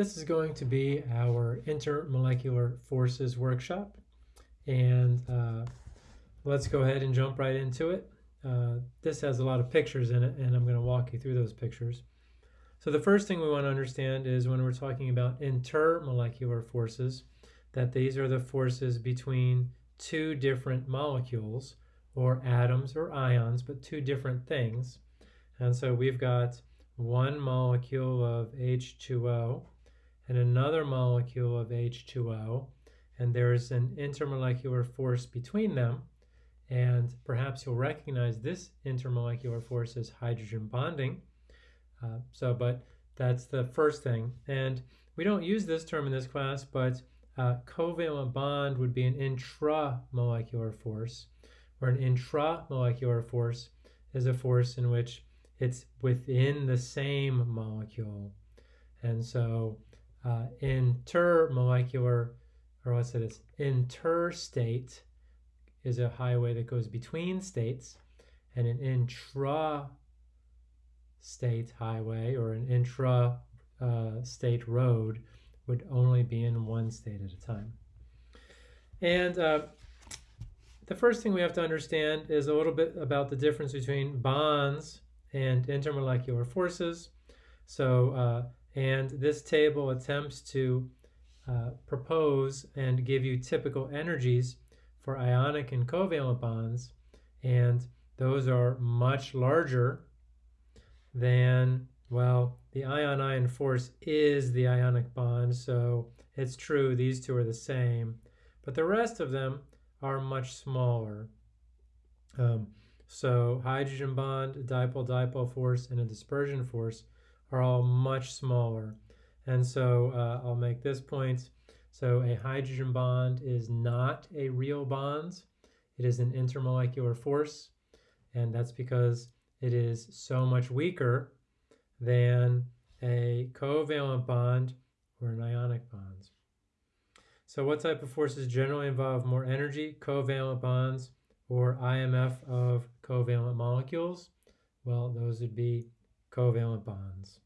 This is going to be our intermolecular forces workshop. And uh, let's go ahead and jump right into it. Uh, this has a lot of pictures in it, and I'm going to walk you through those pictures. So the first thing we want to understand is when we're talking about intermolecular forces, that these are the forces between two different molecules, or atoms or ions, but two different things. And so we've got one molecule of H2O and another molecule of H2O, and there's an intermolecular force between them. And perhaps you'll recognize this intermolecular force as hydrogen bonding. Uh, so, but that's the first thing. And we don't use this term in this class, but uh, covalent bond would be an intramolecular force, where an intramolecular force is a force in which it's within the same molecule. And so uh, intermolecular, or what's it is, interstate is a highway that goes between states, and an intra state highway or an intra uh, road would only be in one state at a time. And uh, the first thing we have to understand is a little bit about the difference between bonds and intermolecular forces. So, uh, and this table attempts to uh, propose and give you typical energies for ionic and covalent bonds, and those are much larger than, well, the ion-ion force is the ionic bond, so it's true these two are the same, but the rest of them are much smaller. Um, so hydrogen bond, dipole-dipole force, and a dispersion force are all much smaller. And so uh, I'll make this point. So a hydrogen bond is not a real bond. It is an intermolecular force. And that's because it is so much weaker than a covalent bond or an ionic bond. So what type of forces generally involve more energy? Covalent bonds or IMF of covalent molecules? Well, those would be covalent bonds.